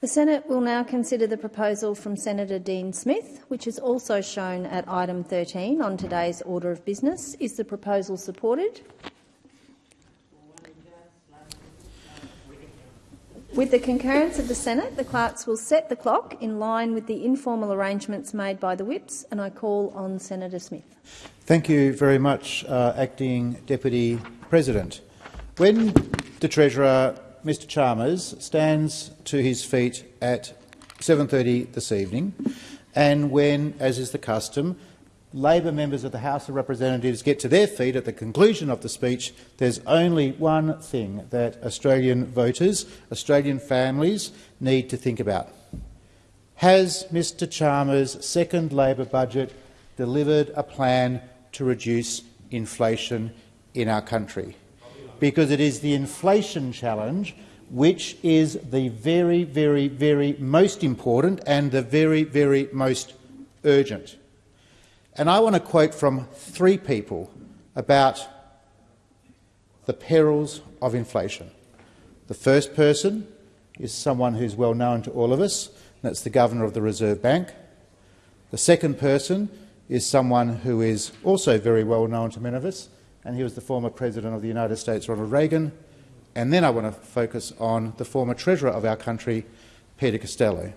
The Senate will now consider the proposal from Senator Dean Smith, which is also shown at item 13 on today's order of business. Is the proposal supported? With the concurrence of the Senate, the clerks will set the clock in line with the informal arrangements made by the whips, and I call on Senator Smith. Thank you very much, uh, Acting Deputy President. When the Treasurer Mr Chalmers stands to his feet at 7.30 this evening, and when, as is the custom, Labor members of the House of Representatives get to their feet at the conclusion of the speech, there's only one thing that Australian voters, Australian families need to think about. Has Mr Chalmers' second Labor budget delivered a plan to reduce inflation in our country? Because it is the inflation challenge which is the very, very, very most important and the very, very most urgent. And I want to quote from three people about the perils of inflation. The first person is someone who's well known to all of us, and that's the Governor of the Reserve Bank. The second person is someone who is also very well known to many of us, and he was the former President of the United States, Ronald Reagan. And then I want to focus on the former Treasurer of our country, Peter Costello.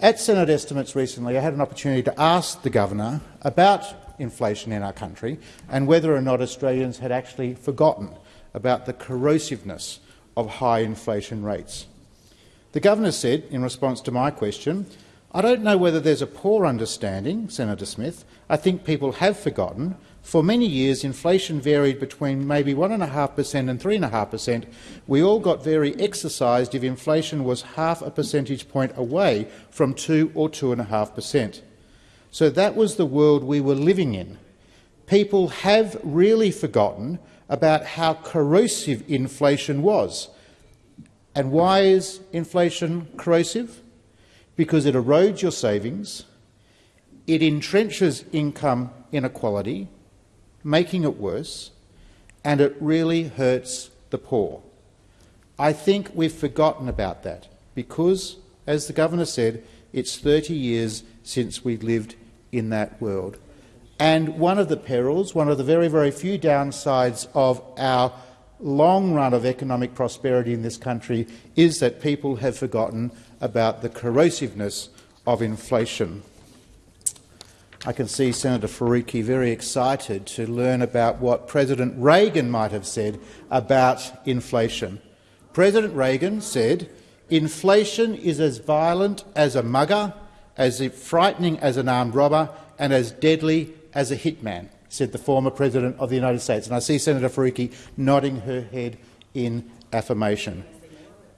At Senate estimates recently, I had an opportunity to ask the Governor about inflation in our country and whether or not Australians had actually forgotten about the corrosiveness of high inflation rates. The Governor said, in response to my question, I don't know whether there's a poor understanding, Senator Smith. I think people have forgotten for many years, inflation varied between maybe 1.5% and 3.5%. We all got very exercised if inflation was half a percentage point away from 2 or 2.5%. So that was the world we were living in. People have really forgotten about how corrosive inflation was. And why is inflation corrosive? Because it erodes your savings, it entrenches income inequality, making it worse, and it really hurts the poor. I think we've forgotten about that because, as the governor said, it's 30 years since we lived in that world. And one of the perils, one of the very, very few downsides of our long run of economic prosperity in this country is that people have forgotten about the corrosiveness of inflation. I can see Senator Faruqi very excited to learn about what President Reagan might have said about inflation. President Reagan said, inflation is as violent as a mugger, as frightening as an armed robber and as deadly as a hitman, said the former President of the United States. And I see Senator Faruqi nodding her head in affirmation.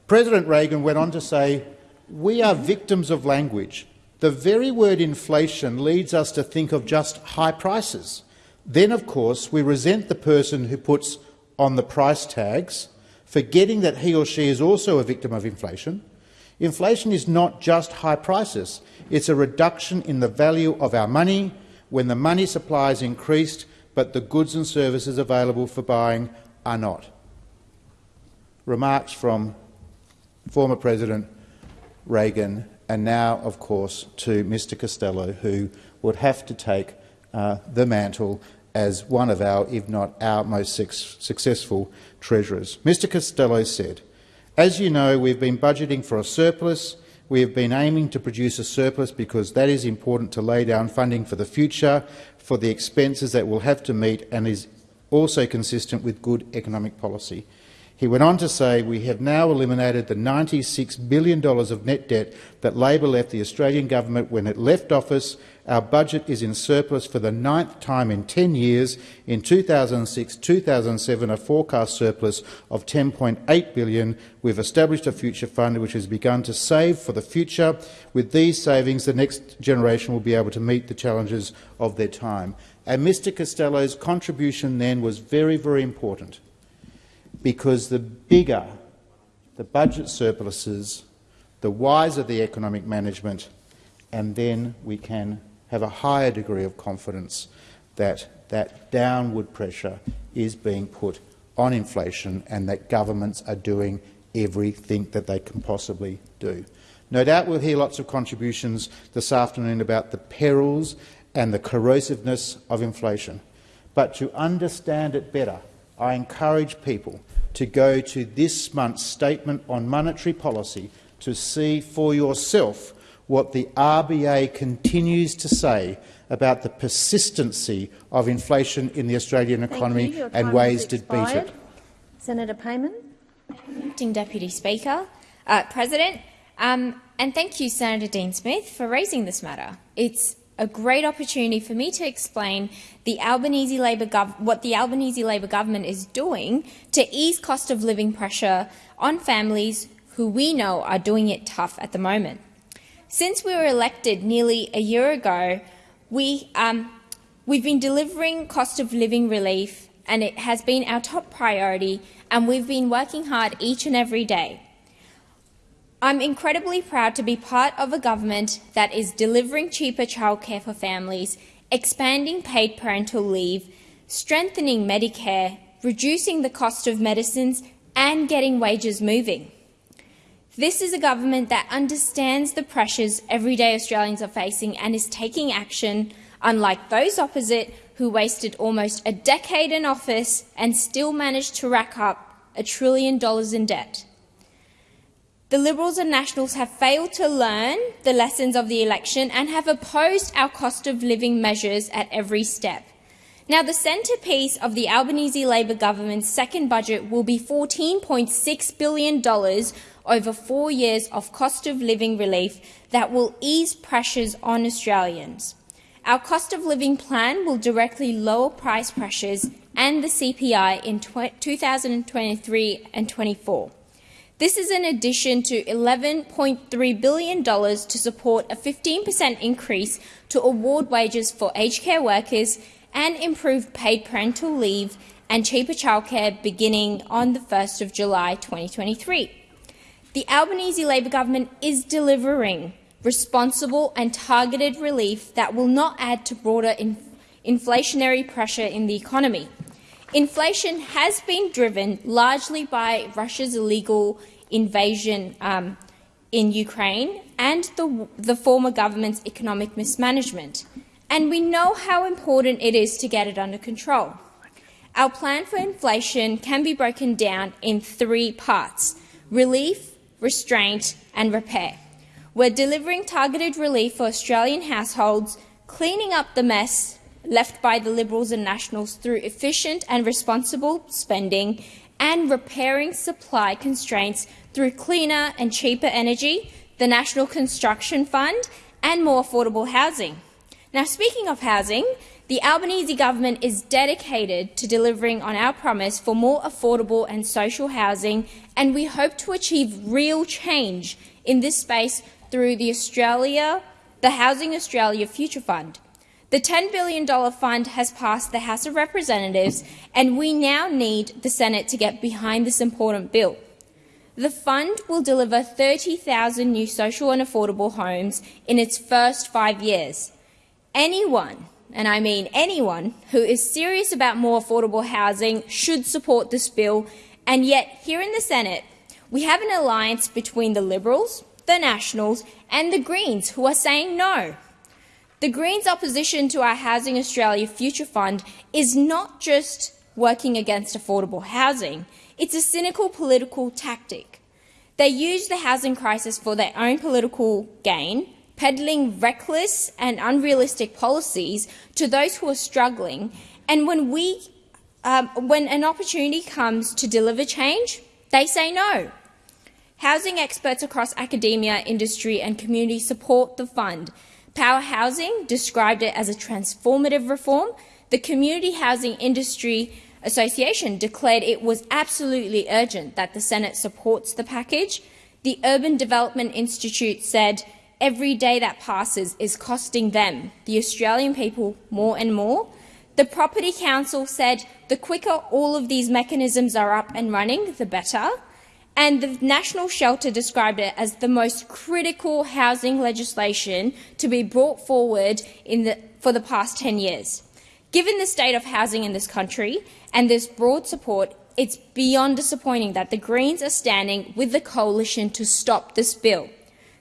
President Reagan went on to say, we are victims of language. The very word inflation leads us to think of just high prices. Then, of course, we resent the person who puts on the price tags, forgetting that he or she is also a victim of inflation. Inflation is not just high prices. It's a reduction in the value of our money when the money supply is increased but the goods and services available for buying are not. Remarks from former President Reagan and now, of course, to Mr Costello, who would have to take uh, the mantle as one of our, if not our, most successful treasurers. Mr Costello said, as you know, we've been budgeting for a surplus. We have been aiming to produce a surplus because that is important to lay down funding for the future, for the expenses that we'll have to meet and is also consistent with good economic policy. He went on to say, we have now eliminated the $96 billion of net debt that Labor left the Australian government when it left office. Our budget is in surplus for the ninth time in 10 years. In 2006-2007, a forecast surplus of 10.8 billion. We've established a future fund which has begun to save for the future. With these savings, the next generation will be able to meet the challenges of their time. And Mr Costello's contribution then was very, very important because the bigger the budget surpluses, the wiser the economic management, and then we can have a higher degree of confidence that that downward pressure is being put on inflation and that governments are doing everything that they can possibly do. No doubt we'll hear lots of contributions this afternoon about the perils and the corrosiveness of inflation. But to understand it better, I encourage people to go to this month's Statement on Monetary Policy to see for yourself what the RBA continues to say about the persistency of inflation in the Australian economy and ways to beat it. Senator Payman. Acting Deputy Speaker, uh, President, um, and thank you, Senator Dean Smith, for raising this matter. It's a great opportunity for me to explain the Albanese Labor what the Albanese Labor government is doing to ease cost of living pressure on families who we know are doing it tough at the moment. Since we were elected nearly a year ago, we, um, we've been delivering cost of living relief and it has been our top priority and we've been working hard each and every day. I'm incredibly proud to be part of a government that is delivering cheaper childcare for families, expanding paid parental leave, strengthening Medicare, reducing the cost of medicines and getting wages moving. This is a government that understands the pressures everyday Australians are facing and is taking action, unlike those opposite who wasted almost a decade in office and still managed to rack up a trillion dollars in debt. The Liberals and Nationals have failed to learn the lessons of the election and have opposed our cost of living measures at every step. Now, the centrepiece of the Albanese Labor government's second budget will be $14.6 billion over four years of cost of living relief that will ease pressures on Australians. Our cost of living plan will directly lower price pressures and the CPI in 2023 and 24. This is in addition to $11.3 billion to support a 15% increase to award wages for aged care workers and improve paid parental leave and cheaper childcare beginning on the 1st of July 2023. The Albanese Labor government is delivering responsible and targeted relief that will not add to broader in inflationary pressure in the economy. Inflation has been driven largely by Russia's illegal invasion um, in Ukraine and the, the former government's economic mismanagement. And we know how important it is to get it under control. Our plan for inflation can be broken down in three parts relief, restraint and repair. We're delivering targeted relief for Australian households, cleaning up the mess left by the Liberals and Nationals through efficient and responsible spending and repairing supply constraints through cleaner and cheaper energy, the National Construction Fund and more affordable housing. Now, speaking of housing, the Albanese government is dedicated to delivering on our promise for more affordable and social housing, and we hope to achieve real change in this space through the Australia, the Housing Australia Future Fund. The $10 billion fund has passed the House of Representatives, and we now need the Senate to get behind this important bill. The fund will deliver 30,000 new social and affordable homes in its first five years. Anyone, and I mean anyone, who is serious about more affordable housing should support this bill, and yet here in the Senate we have an alliance between the Liberals, the Nationals and the Greens who are saying no. The Greens' opposition to our Housing Australia Future Fund is not just working against affordable housing, it's a cynical political tactic. They use the housing crisis for their own political gain, peddling reckless and unrealistic policies to those who are struggling, and when, we, um, when an opportunity comes to deliver change, they say no. Housing experts across academia, industry and community support the fund, Power Housing described it as a transformative reform. The Community Housing Industry Association declared it was absolutely urgent that the Senate supports the package. The Urban Development Institute said every day that passes is costing them, the Australian people, more and more. The Property Council said the quicker all of these mechanisms are up and running, the better and the National Shelter described it as the most critical housing legislation to be brought forward the, for the past 10 years. Given the state of housing in this country and this broad support, it's beyond disappointing that the Greens are standing with the coalition to stop this bill.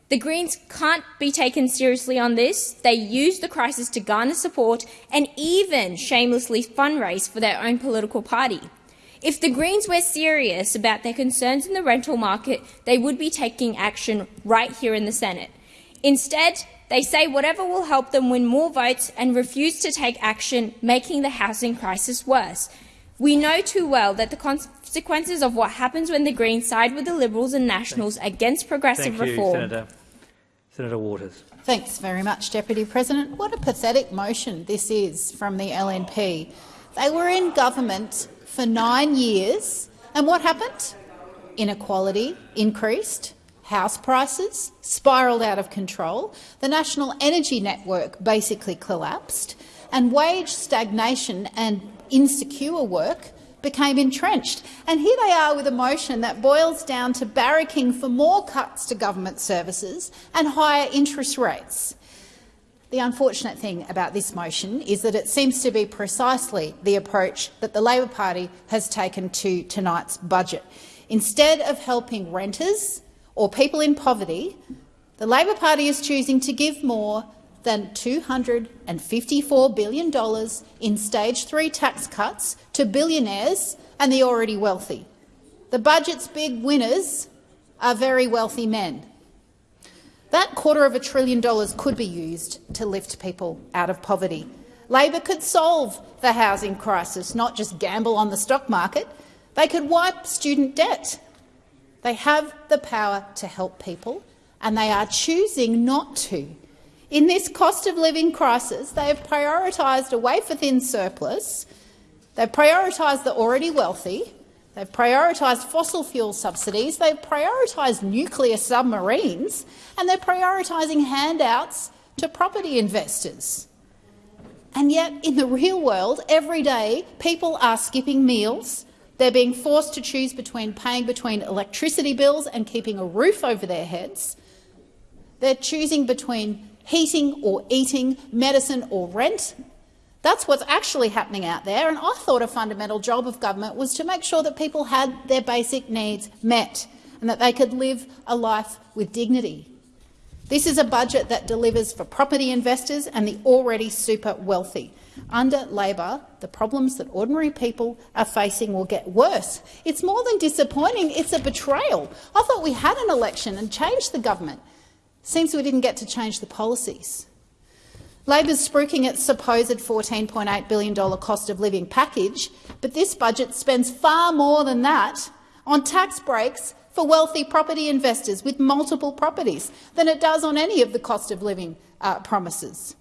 The Greens can't be taken seriously on this. They use the crisis to garner support and even shamelessly fundraise for their own political party. If the Greens were serious about their concerns in the rental market, they would be taking action right here in the Senate. Instead, they say whatever will help them win more votes and refuse to take action, making the housing crisis worse. We know too well that the consequences of what happens when the Greens side with the Liberals and Nationals against progressive Thank you, reform. Senator. Senator Waters. Thanks very much, Deputy President. What a pathetic motion this is from the LNP. They were in government for nine years, and what happened? Inequality increased, house prices spiralled out of control, the national energy network basically collapsed, and wage stagnation and insecure work became entrenched. And here they are with a motion that boils down to barracking for more cuts to government services and higher interest rates. The unfortunate thing about this motion is that it seems to be precisely the approach that the Labor Party has taken to tonight's budget. Instead of helping renters or people in poverty, the Labor Party is choosing to give more than $254 billion in stage three tax cuts to billionaires and the already wealthy. The budget's big winners are very wealthy men. That quarter of a trillion dollars could be used to lift people out of poverty. Labor could solve the housing crisis, not just gamble on the stock market. They could wipe student debt. They have the power to help people, and they are choosing not to. In this cost of living crisis, they have prioritised a wafer-thin surplus, they've prioritised the already wealthy, they've prioritised fossil fuel subsidies, they've prioritised nuclear submarines, and they're prioritising handouts to property investors. And yet, in the real world, every day, people are skipping meals, they're being forced to choose between paying between electricity bills and keeping a roof over their heads. They're choosing between heating or eating, medicine or rent. That's what's actually happening out there, and I thought a fundamental job of government was to make sure that people had their basic needs met and that they could live a life with dignity. This is a budget that delivers for property investors and the already super wealthy. Under Labor, the problems that ordinary people are facing will get worse. It's more than disappointing, it's a betrayal. I thought we had an election and changed the government. Seems we didn't get to change the policies. Labor's spruiking its supposed $14.8 billion cost of living package, but this budget spends far more than that on tax breaks for wealthy property investors with multiple properties than it does on any of the cost of living uh, promises.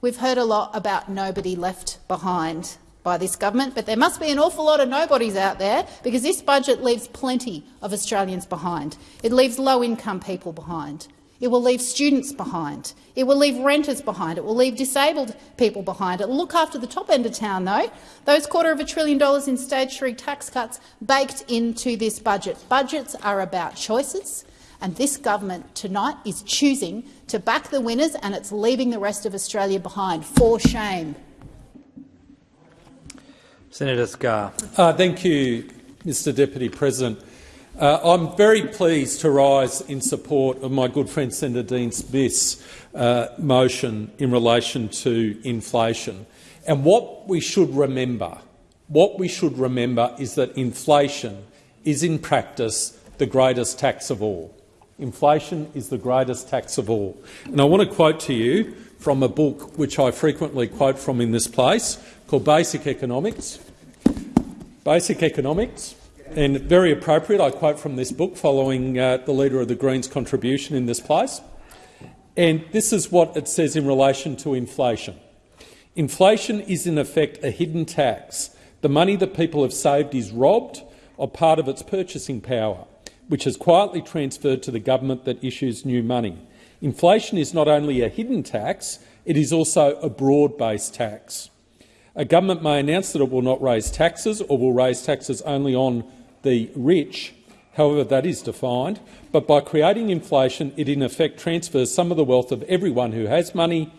We've heard a lot about nobody left behind by this government, but there must be an awful lot of nobodies out there because this budget leaves plenty of Australians behind. It leaves low-income people behind. It will leave students behind. It will leave renters behind. It will leave disabled people behind. It will look after the top end of town, though. Those quarter of a trillion dollars in stage three tax cuts baked into this budget. Budgets are about choices, and this government tonight is choosing to back the winners, and it's leaving the rest of Australia behind. For shame. Senator Scarr. Uh, thank you, Mr Deputy President. Uh, I'm very pleased to rise in support of my good friend Senator Dean Smith's uh, motion in relation to inflation. And what we should remember, what we should remember is that inflation is in practice the greatest tax of all. Inflation is the greatest tax of all. And I want to quote to you from a book which I frequently quote from in this place called Basic Economics. Basic Economics and very appropriate, I quote from this book following uh, the Leader of the Greens' contribution in this place. And this is what it says in relation to inflation. Inflation is in effect a hidden tax. The money that people have saved is robbed of part of its purchasing power, which is quietly transferred to the government that issues new money. Inflation is not only a hidden tax, it is also a broad-based tax. A government may announce that it will not raise taxes or will raise taxes only on the rich, however that is defined, but by creating inflation it in effect transfers some of the wealth of everyone who has money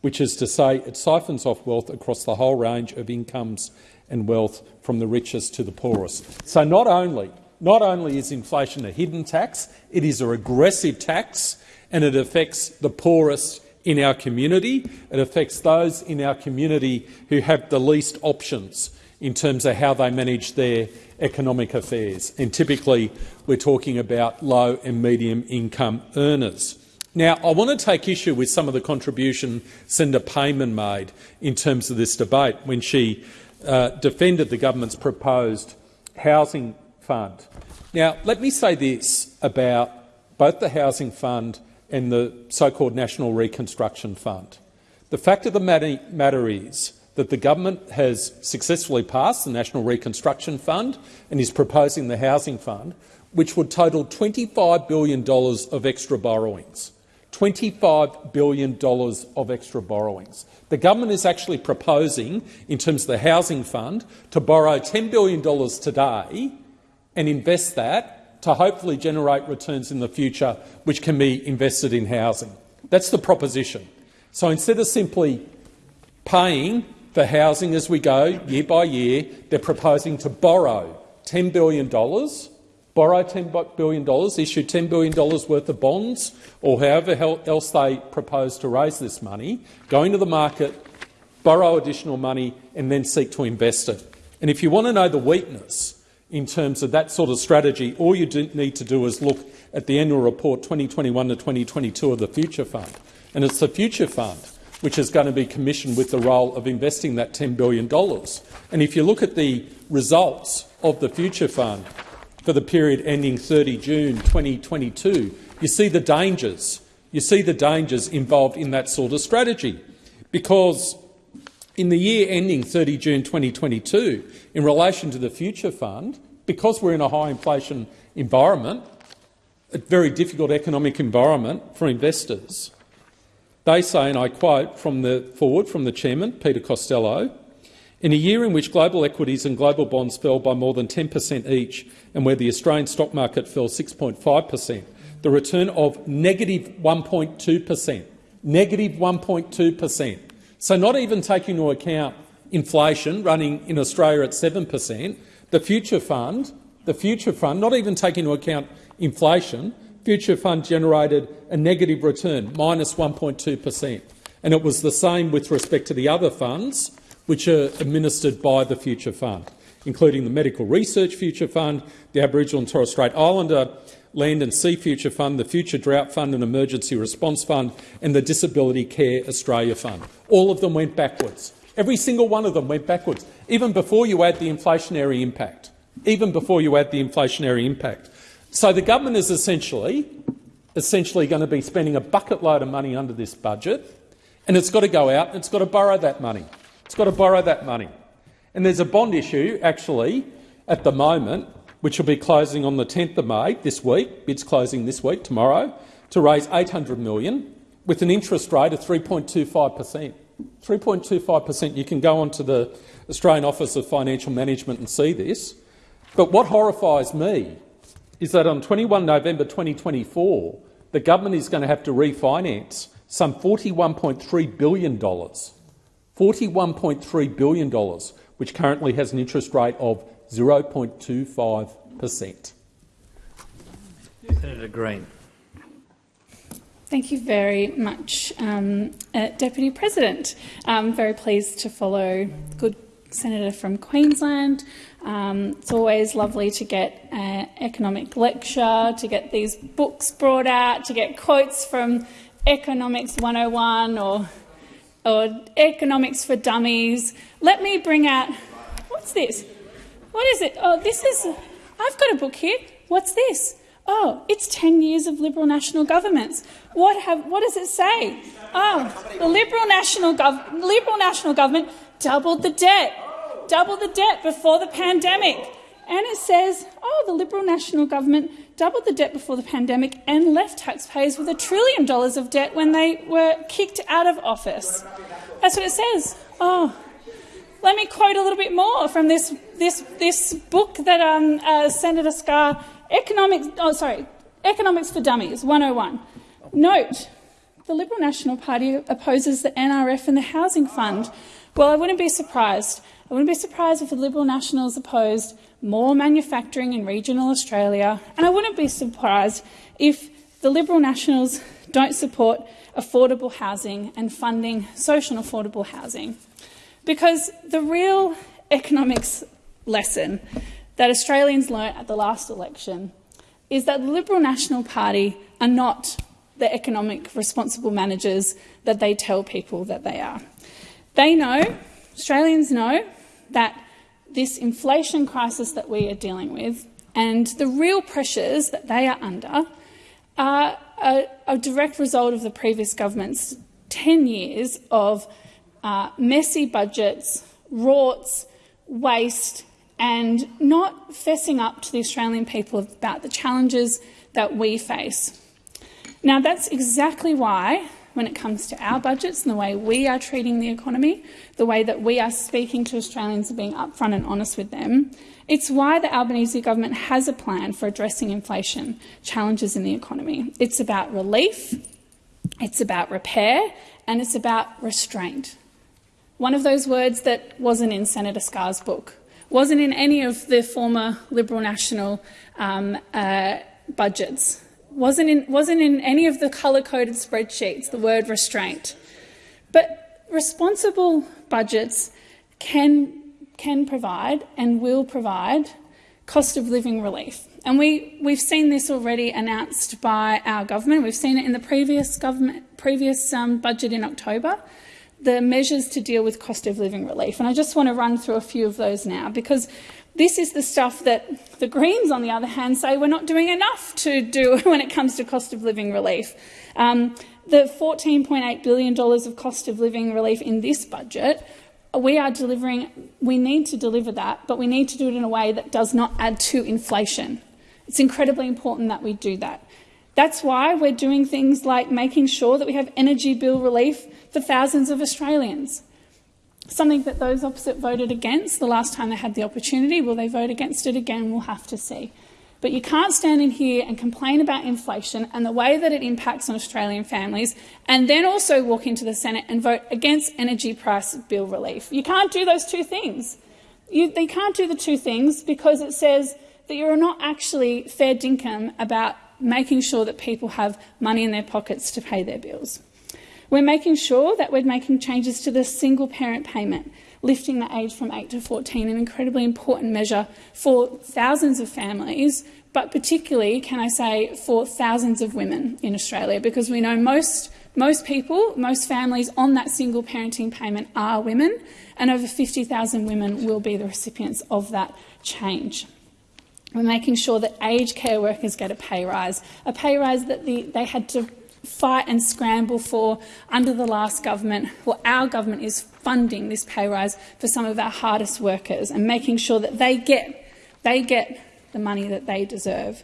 which is to say it siphons off wealth across the whole range of incomes and wealth from the richest to the poorest. So not only, not only is inflation a hidden tax, it is a regressive tax and it affects the poorest in our community. It affects those in our community who have the least options in terms of how they manage their economic affairs. And typically we're talking about low and medium income earners. Now, I want to take issue with some of the contribution Senator Payman made in terms of this debate when she uh, defended the government's proposed housing fund. Now, let me say this about both the housing fund and the so-called National Reconstruction Fund. The fact of the matter is that the government has successfully passed the National Reconstruction Fund and is proposing the Housing Fund, which would total $25 billion of extra borrowings. $25 billion of extra borrowings. The government is actually proposing, in terms of the Housing Fund, to borrow $10 billion today and invest that to hopefully generate returns in the future which can be invested in housing. That's the proposition. So instead of simply paying for housing as we go year by year. They're proposing to borrow $10 billion, borrow $10 billion, issue $10 billion worth of bonds or however else they propose to raise this money, go into the market, borrow additional money and then seek to invest it. And if you want to know the weakness in terms of that sort of strategy, all you need to do is look at the annual report 2021 to 2022 of the Future Fund. And it's the Future Fund which is going to be commissioned with the role of investing that $10 billion. And if you look at the results of the Future Fund for the period ending 30 June 2022, you see the dangers. You see the dangers involved in that sort of strategy. Because in the year ending 30 June 2022, in relation to the Future Fund, because we're in a high inflation environment, a very difficult economic environment for investors, they say, and I quote from the forward from the chairman, Peter Costello, in a year in which global equities and global bonds fell by more than 10 per cent each and where the Australian stock market fell 6.5 per cent, the return of negative 1.2 per cent. Negative 1.2 per cent. So not even taking into account inflation running in Australia at 7 per cent, the future fund, the future fund, not even taking into account inflation, Future Fund generated a negative return, minus 1.2 per cent. And it was the same with respect to the other funds which are administered by the Future Fund, including the Medical Research Future Fund, the Aboriginal and Torres Strait Islander Land and Sea Future Fund, the Future Drought Fund and Emergency Response Fund, and the Disability Care Australia Fund. All of them went backwards. Every single one of them went backwards, even before you add the inflationary impact. Even before you add the inflationary impact. So the government is essentially, essentially going to be spending a bucket load of money under this budget, and it's got to go out and it's got to borrow that money. It's got to borrow that money. And there's a bond issue, actually, at the moment, which will be closing on the 10th of May this week, bids closing this week, tomorrow, to raise 800 million with an interest rate of 3.25 per cent. 3.25 per cent. You can go onto the Australian Office of Financial Management and see this. But what horrifies me is that on 21 November 2024, the government is going to have to refinance some $41.3 billion, $41.3 billion, which currently has an interest rate of 0.25 per cent. Senator Green. Thank you very much, um, uh, Deputy President. I'm very pleased to follow good senator from Queensland. Um, it's always lovely to get an economic lecture, to get these books brought out, to get quotes from Economics 101 or, or Economics for Dummies. Let me bring out, what's this? What is it? Oh, this is, I've got a book here. What's this? Oh, it's 10 years of Liberal national governments. What, have, what does it say? Oh, the Liberal national, gov Liberal national government doubled the debt, doubled the debt before the pandemic. And it says, oh, the Liberal National Government doubled the debt before the pandemic and left taxpayers with a trillion dollars of debt when they were kicked out of office. That's what it says. Oh, let me quote a little bit more from this, this, this book that um, uh, Senator Scarr, Economics, oh, sorry, Economics for Dummies 101. Note the Liberal National Party opposes the NRF and the Housing Fund. Well, I wouldn't be surprised. I wouldn't be surprised if the Liberal Nationals opposed more manufacturing in regional Australia, and I wouldn't be surprised if the Liberal Nationals don't support affordable housing and funding social and affordable housing. Because the real economics lesson that Australians learnt at the last election is that the Liberal National Party are not the economic responsible managers that they tell people that they are. They know, Australians know, that this inflation crisis that we are dealing with and the real pressures that they are under are a, a direct result of the previous government's 10 years of uh, messy budgets, rorts, waste and not fessing up to the Australian people about the challenges that we face. Now, that's exactly why, when it comes to our budgets and the way we are treating the economy, the way that we are speaking to Australians and being upfront and honest with them, it's why the Albanese government has a plan for addressing inflation challenges in the economy. It's about relief, it's about repair, and it's about restraint. One of those words that wasn't in Senator Scarr's book wasn't in any of the former Liberal National um, uh, budgets, wasn't in, wasn't in any of the colour-coded spreadsheets, the word restraint. But responsible budgets can, can provide and will provide cost of living relief. And we, we've seen this already announced by our government. We've seen it in the previous, government, previous um, budget in October the measures to deal with cost of living relief. And I just want to run through a few of those now, because this is the stuff that the Greens, on the other hand, say we're not doing enough to do when it comes to cost of living relief. Um, the $14.8 billion of cost of living relief in this budget, we are delivering, we need to deliver that, but we need to do it in a way that does not add to inflation. It's incredibly important that we do that. That's why we're doing things like making sure that we have energy bill relief for thousands of Australians. Something that those opposite voted against the last time they had the opportunity. Will they vote against it again? We'll have to see. But you can't stand in here and complain about inflation and the way that it impacts on Australian families and then also walk into the Senate and vote against energy price bill relief. You can't do those two things. You, you can't do the two things because it says that you're not actually fair dinkum about making sure that people have money in their pockets to pay their bills. We're making sure that we're making changes to the single parent payment, lifting the age from 8 to 14, an incredibly important measure for thousands of families, but particularly, can I say, for thousands of women in Australia, because we know most, most people, most families on that single parenting payment are women, and over 50,000 women will be the recipients of that change. We're making sure that aged care workers get a pay rise, a pay rise that the, they had to fight and scramble for under the last government. Well, our government is funding this pay rise for some of our hardest workers and making sure that they get, they get the money that they deserve.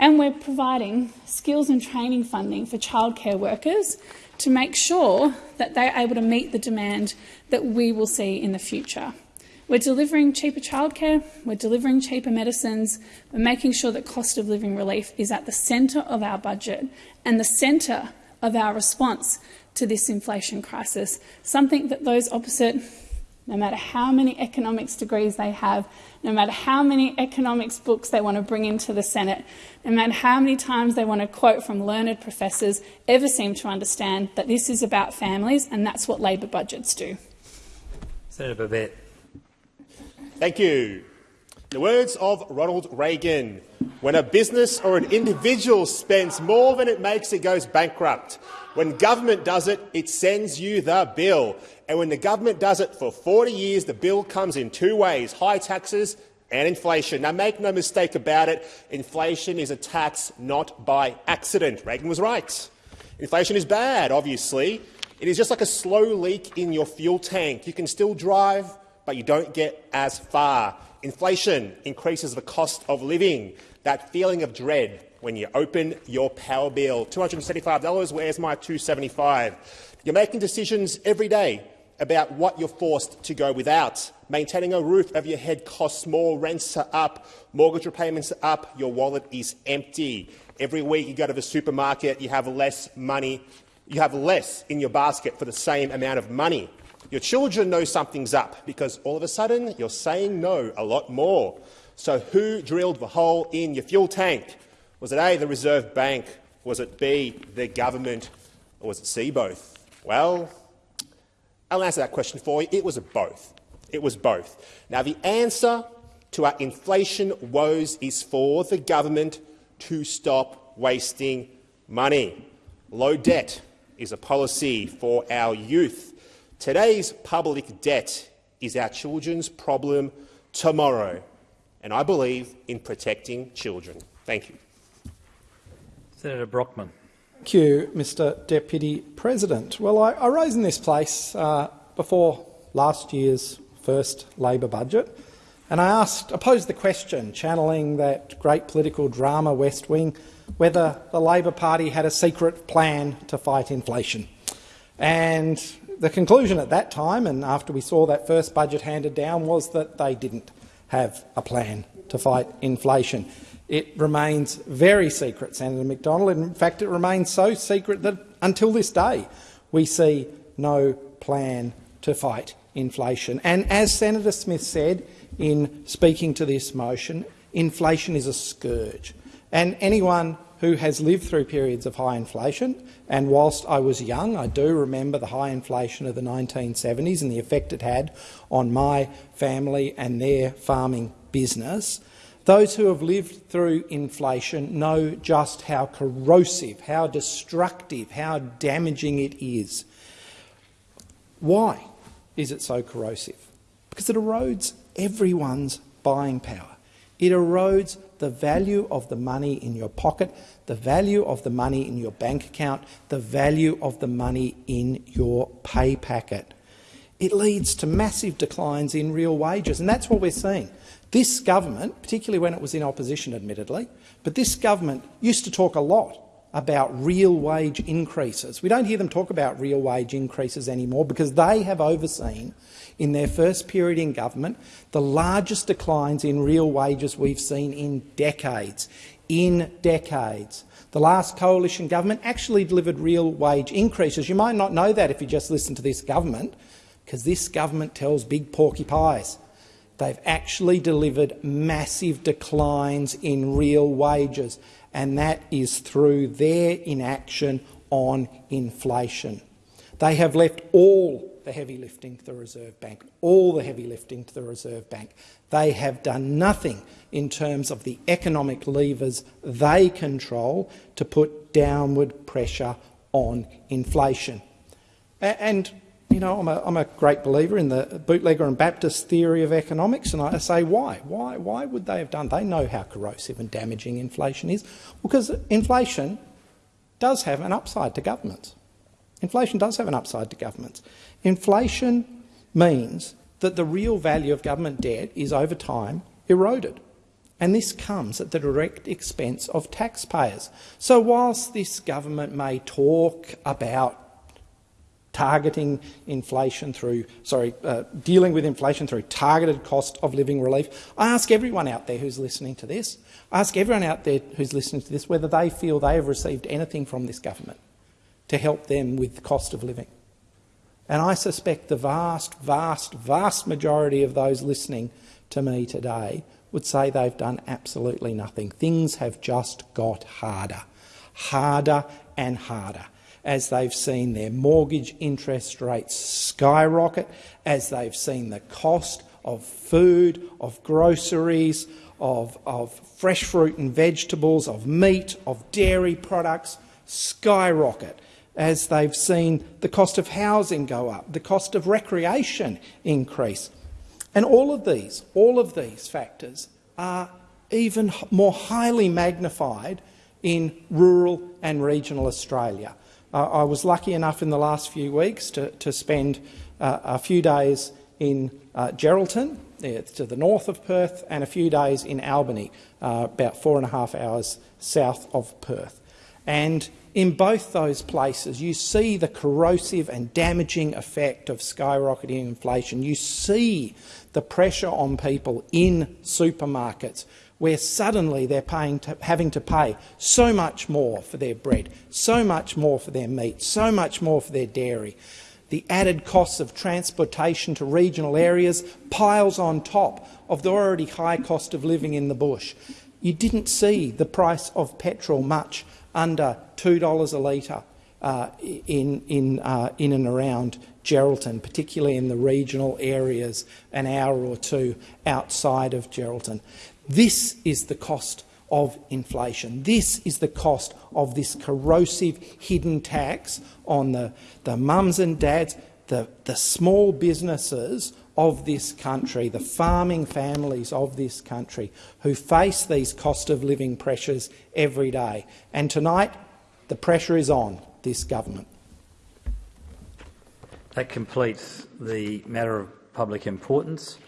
And we're providing skills and training funding for childcare workers to make sure that they're able to meet the demand that we will see in the future. We're delivering cheaper childcare, we're delivering cheaper medicines, we're making sure that cost of living relief is at the centre of our budget and the centre of our response to this inflation crisis, something that those opposite, no matter how many economics degrees they have, no matter how many economics books they want to bring into the Senate, no matter how many times they want to quote from learned professors, ever seem to understand that this is about families and that's what Labor budgets do. Senator Babet. Thank you. The words of Ronald Reagan. When a business or an individual spends more than it makes, it goes bankrupt. When government does it, it sends you the bill. And when the government does it for 40 years, the bill comes in two ways, high taxes and inflation. Now, make no mistake about it, inflation is a tax not by accident. Reagan was right. Inflation is bad, obviously. It is just like a slow leak in your fuel tank. You can still drive, but you don't get as far. Inflation increases the cost of living, that feeling of dread when you open your power bill. $275, where's my 275? You're making decisions every day about what you're forced to go without. Maintaining a roof over your head costs more, rents are up, mortgage repayments are up, your wallet is empty. Every week you go to the supermarket, you have less money you have less in your basket for the same amount of money. Your children know something's up because all of a sudden you're saying no a lot more. So who drilled the hole in your fuel tank? Was it A, the Reserve Bank? Was it B, the government? Or was it C, both? Well, I'll answer that question for you. It was both. It was both. Now, the answer to our inflation woes is for the government to stop wasting money. Low debt is a policy for our youth. Today's public debt is our children's problem tomorrow, and I believe in protecting children. Thank you. Senator Brockman. Thank you, Mr Deputy President. Well, I, I rose in this place uh, before last year's first Labor budget, and I asked, I posed the question, channelling that great political drama West Wing, whether the Labor Party had a secret plan to fight inflation. And the conclusion at that time, and after we saw that first budget handed down, was that they didn't have a plan to fight inflation. It remains very secret, Senator McDonald. In fact, it remains so secret that until this day we see no plan to fight inflation. And as Senator Smith said in speaking to this motion, inflation is a scourge. And anyone who has lived through periods of high inflation, and whilst I was young, I do remember the high inflation of the 1970s and the effect it had on my family and their farming business. Those who have lived through inflation know just how corrosive, how destructive, how damaging it is. Why is it so corrosive? Because it erodes everyone's buying power. It erodes the value of the money in your pocket, the value of the money in your bank account, the value of the money in your pay packet. It leads to massive declines in real wages, and that's what we're seeing. This government, particularly when it was in opposition admittedly, but this government used to talk a lot about real wage increases. We don't hear them talk about real wage increases anymore because they have overseen, in their first period in government, the largest declines in real wages we've seen in decades. In decades. The last coalition government actually delivered real wage increases. You might not know that if you just listen to this government, because this government tells big porky pies. They've actually delivered massive declines in real wages and that is through their inaction on inflation. They have left all the heavy lifting to the Reserve Bank, all the heavy lifting to the Reserve Bank. They have done nothing in terms of the economic levers they control to put downward pressure on inflation. And you know, I'm a, I'm a great believer in the bootlegger and Baptist theory of economics, and I say why? Why, why would they have done? They know how corrosive and damaging inflation is. Because inflation does have an upside to governments. Inflation does have an upside to governments. Inflation means that the real value of government debt is over time eroded. And this comes at the direct expense of taxpayers. So whilst this government may talk about targeting inflation through, sorry, uh, dealing with inflation through targeted cost of living relief. I ask everyone out there who's listening to this, I ask everyone out there who's listening to this whether they feel they have received anything from this government to help them with the cost of living. And I suspect the vast, vast, vast majority of those listening to me today would say they've done absolutely nothing. Things have just got harder, harder and harder as they've seen their mortgage interest rates skyrocket, as they've seen the cost of food, of groceries, of, of fresh fruit and vegetables, of meat, of dairy products skyrocket, as they've seen the cost of housing go up, the cost of recreation increase. And all of these, all of these factors are even more highly magnified in rural and regional Australia. Uh, I was lucky enough in the last few weeks to, to spend uh, a few days in uh, Geraldton, to the north of Perth, and a few days in Albany, uh, about four and a half hours south of Perth. And in both those places, you see the corrosive and damaging effect of skyrocketing inflation. You see the pressure on people in supermarkets where suddenly they're to, having to pay so much more for their bread, so much more for their meat, so much more for their dairy. The added costs of transportation to regional areas piles on top of the already high cost of living in the bush. You didn't see the price of petrol much under $2 a litre uh, in, in, uh, in and around Geraldton, particularly in the regional areas an hour or two outside of Geraldton. This is the cost of inflation. This is the cost of this corrosive hidden tax on the, the mums and dads, the, the small businesses of this country, the farming families of this country who face these cost of living pressures every day. And tonight, the pressure is on this government. That completes the matter of public importance.